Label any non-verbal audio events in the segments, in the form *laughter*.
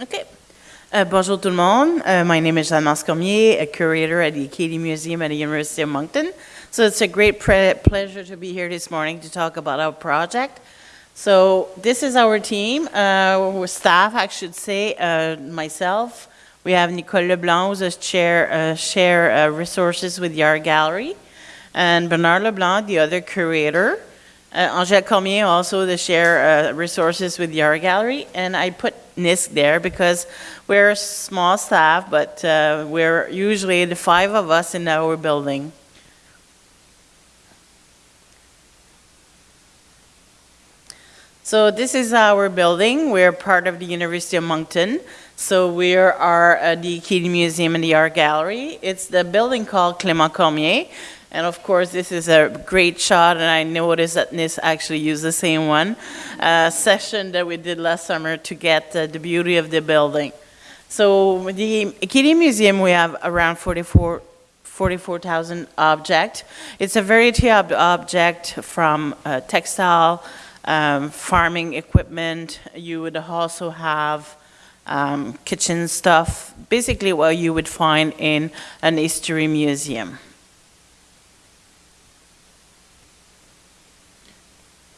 Okay. Uh, bonjour tout le monde. Uh, my name is Jeanne Cormier, a curator at the Acadie Museum at the University of Moncton. So it's a great pleasure to be here this morning to talk about our project. So this is our team, uh, staff, I should say, uh, myself. We have Nicole Leblanc, who's a chair, uh, share uh, resources with the art gallery, and Bernard Leblanc, the other curator. Uh, Angèle Cormier, also the share resources with the art gallery, and I put NISC there because we're a small staff, but uh, we're usually the five of us in our building. So this is our building. We're part of the University of Moncton. So we are uh, the Acadie Museum and the Art Gallery. It's the building called Clément Cormier. And of course, this is a great shot, and I noticed that NISC actually used the same one, uh, session that we did last summer to get uh, the beauty of the building. So the Acadie Museum, we have around 44 44,000 objects. It's a variety of object from uh, textile, um, farming equipment. You would also have um, kitchen stuff, basically what you would find in an history museum.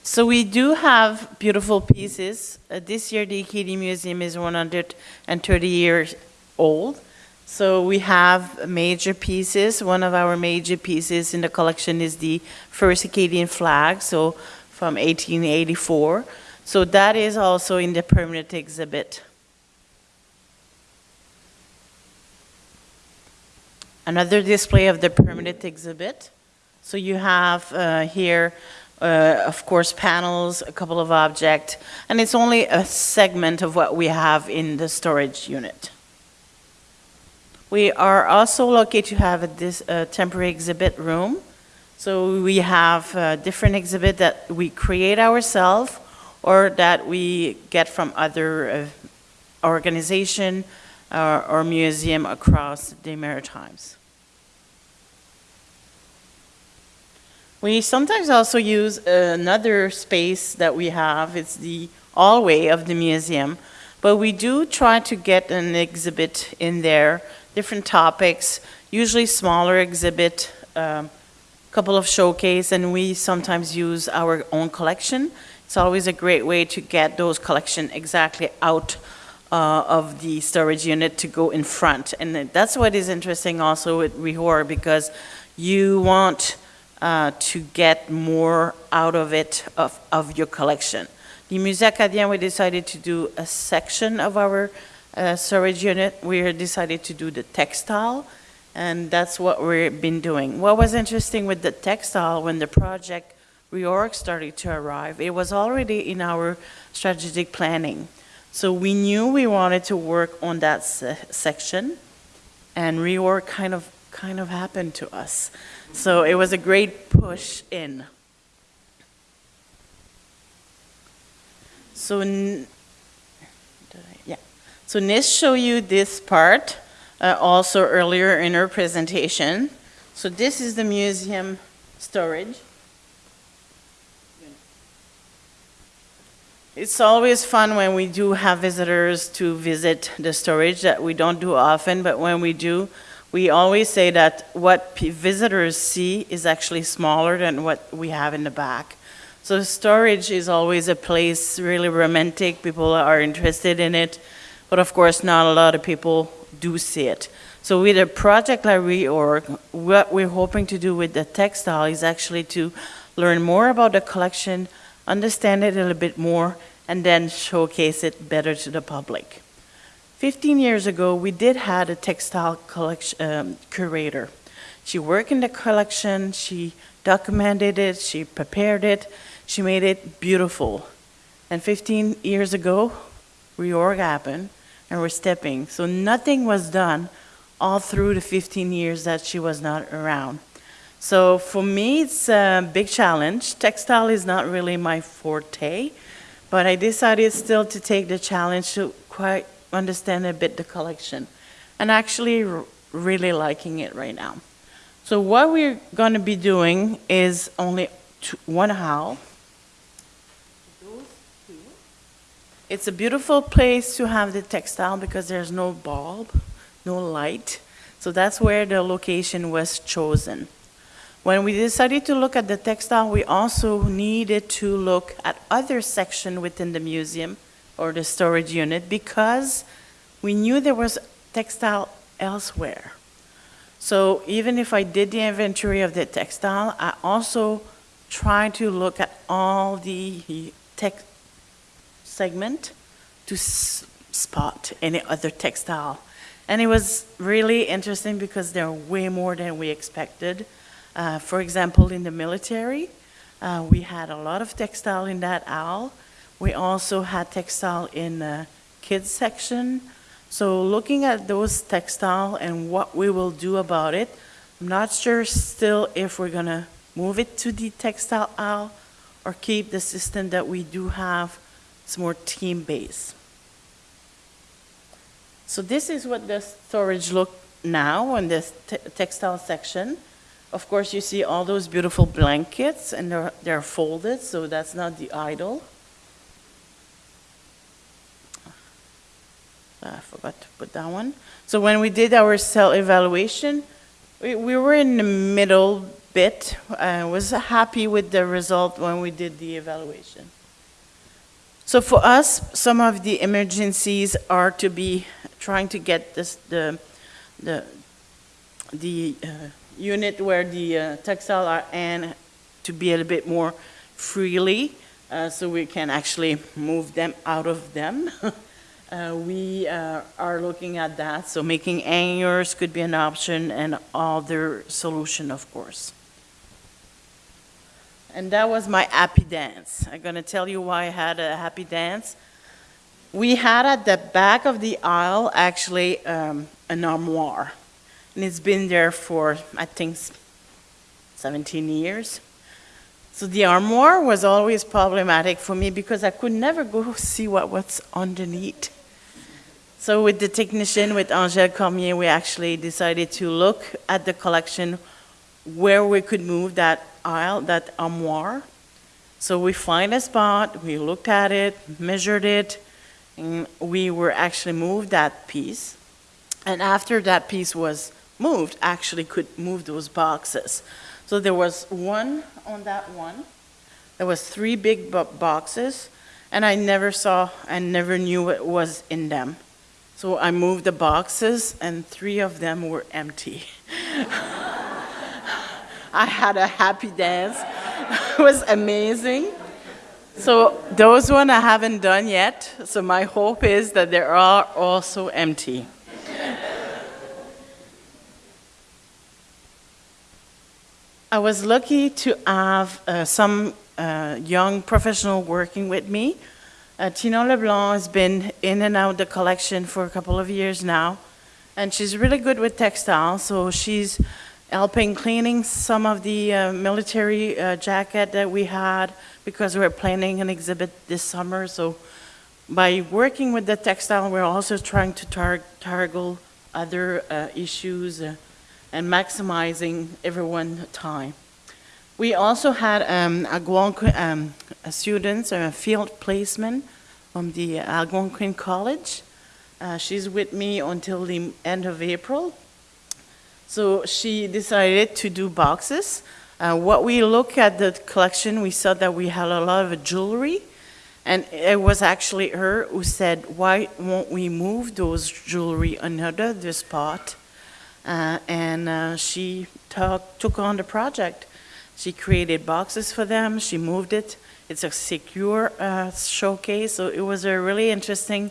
So we do have beautiful pieces. Uh, this year the Acadie Museum is 130 years old. So we have major pieces. One of our major pieces in the collection is the first Acadian flag, so from 1884. So that is also in the permanent exhibit. Another display of the permanent exhibit. So you have uh, here uh, of course, panels, a couple of objects, and it's only a segment of what we have in the storage unit. We are also lucky to have a, this uh, temporary exhibit room. So we have uh, different exhibit that we create ourselves or that we get from other uh, organization uh, or museum across the Maritimes. We sometimes also use another space that we have. It's the hallway of the museum. But we do try to get an exhibit in there, different topics, usually smaller exhibit, a um, couple of showcase, and we sometimes use our own collection. It's always a great way to get those collection exactly out uh, of the storage unit to go in front. And that's what is interesting also with ReOrg because you want uh, to get more out of it, of, of your collection. The Musée Acadien, we decided to do a section of our uh, storage unit. We decided to do the textile, and that's what we've been doing. What was interesting with the textile, when the project reorg started to arrive, it was already in our strategic planning. So we knew we wanted to work on that se section, and reorg kind of kind of happened to us. So it was a great push in. So, yeah. So Nis showed you this part uh, also earlier in her presentation. So this is the museum storage. It's always fun when we do have visitors to visit the storage that we don't do often, but when we do, we always say that what visitors see is actually smaller than what we have in the back. So storage is always a place really romantic. People are interested in it, but of course not a lot of people do see it. So with a project like ReOrg, what we're hoping to do with the textile is actually to learn more about the collection, understand it a little bit more, and then showcase it better to the public. 15 years ago, we did had a textile collection um, curator. She worked in the collection, she documented it, she prepared it, she made it beautiful. And 15 years ago, reorg happened, and we're stepping. So nothing was done all through the 15 years that she was not around. So for me, it's a big challenge. Textile is not really my forte, but I decided still to take the challenge to quite understand a bit the collection and actually really liking it right now. So what we're going to be doing is only two, one hall. It's a beautiful place to have the textile because there's no bulb, no light. So that's where the location was chosen. When we decided to look at the textile, we also needed to look at other section within the museum or the storage unit because we knew there was textile elsewhere. So even if I did the inventory of the textile, I also tried to look at all the tech segment to spot any other textile. And it was really interesting because there are way more than we expected. Uh, for example, in the military, uh, we had a lot of textile in that aisle. We also had textile in the kids section. So looking at those textile and what we will do about it, I'm not sure still if we're gonna move it to the textile aisle or keep the system that we do have. It's more team-based. So this is what the storage look now in this te- textile section. Of course, you see all those beautiful blankets and they're, they're folded, so that's not the idle. I forgot to put that one. So when we did our cell evaluation, we, we were in the middle bit. I was happy with the result when we did the evaluation. So for us, some of the emergencies are to be trying to get this, the, the, the uh, unit where the uh, textile are and to be a little bit more freely, uh, so we can actually move them out of them. *laughs* Uh, We uh, are looking at that, so making hangers could be an option and other solution, of course. And that was my happy dance. I'm gonna tell you why I had a happy dance. We had at the back of the aisle, actually, um, an armoire. And it's been there for, I think, 17 years. So the armoire was always problematic for me because I could never go *laughs* see what was underneath. So with the technician, with Angèle Cormier, we actually decided to look at the collection where we could move that aisle, that armoire. So we find a spot, we looked at it, measured it, and we were actually moved that piece. And after that piece was moved, actually could move those boxes. So there was one on that one. There was three big boxes, and I never saw and never knew what was in them. So I moved the boxes, and three of them were empty. I had a happy dance. it was amazing. So those one I haven't done yet. So my hope is that they are also empty. I was lucky to have uh, some uh, young professional working with me. Uh, Tino Leblanc has been in and out the collection for a couple of years now, and she's really good with textiles. So she's helping cleaning some of the uh, military uh, jacket that we had because we're planning an exhibit this summer. So by working with the textile, we're also trying to tar- target other uh, issues uh, and maximizing everyone's time. We also had um, Algonquin um, a students, a field placement from the Algonquin College. Uh, she's with me until the end of April. So she decided to do boxes. Uh, what we look at the collection, we saw that we had a lot of jewelry, and it was actually her who said, "Why won't we move those jewelry another the spot?" Uh, and uh, she took took on the project. She created boxes for them. She moved it. It's a secure uh, showcase, so it was a really interesting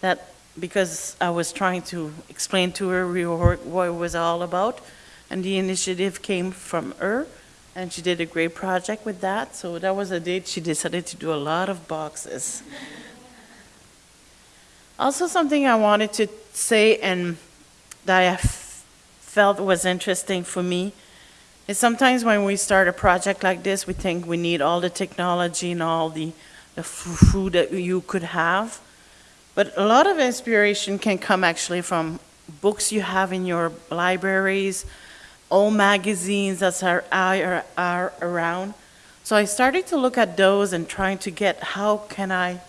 that because I was trying to explain to her what it was all about, and the initiative came from her, and she did a great project with that. So that was a date she decided to do a lot of boxes. Also, something I wanted to say and that I felt was interesting for me sometimes when we start a project like this, we think we need all the technology and all the, the food that you could have. But a lot of inspiration can come actually from books you have in your libraries, old magazines that are, are, are around. So I started to look at those and trying to get how can I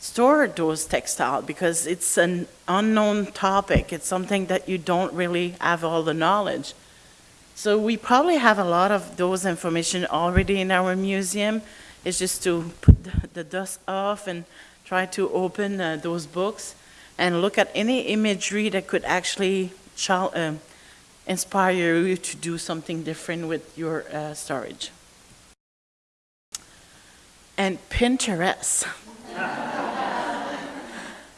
store those textile because it's an unknown topic. It's something that you don't really have all the knowledge. So we probably have a lot of those information already in our museum. It's just to put the- dust off and try to open uh, those books and look at any imagery that could actually chal- um, inspire you to do something different with your uh, storage. And Pinterest. *laughs*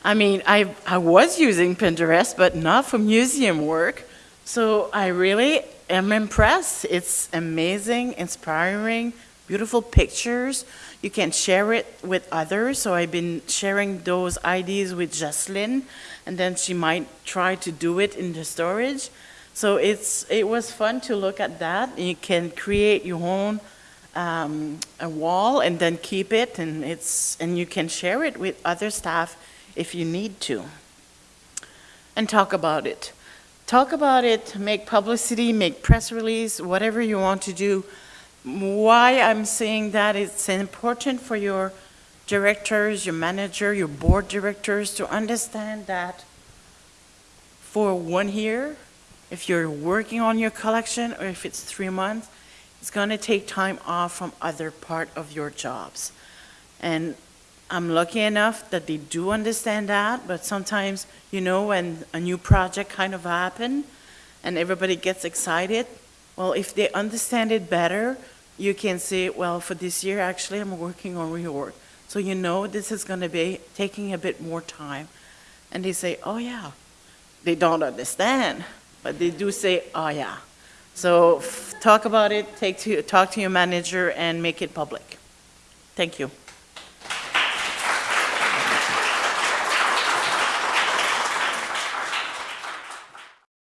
I mean, I, I was using Pinterest, but not for museum work. So I really am impressed. It's amazing, inspiring, beautiful pictures. You can share it with others. So I've been sharing those ideas with Jocelyn, and then she might try to do it in the storage. So it's it was fun to look at that. You can create your own um, a wall and then keep it, and it's and you can share it with other staff if you need to. And talk about it. Talk about it, make publicity, make press release, whatever you want to do. Why I'm saying that it's important for your directors, your manager, your board directors to understand that for one year, if you're working on your collection or if it's three months, it's going to take time off from other part of your jobs. And I'm lucky enough that they do understand that, but sometimes, you know, when a new project kind of happen and everybody gets excited, well, if they understand it better, you can say, well, for this year, actually, I'm working on reorg. So you know this is going to be taking a bit more time. And they say, oh, yeah. They don't understand, but they do say, oh, yeah. So talk about it, take to, talk to your manager and make it public. Thank you.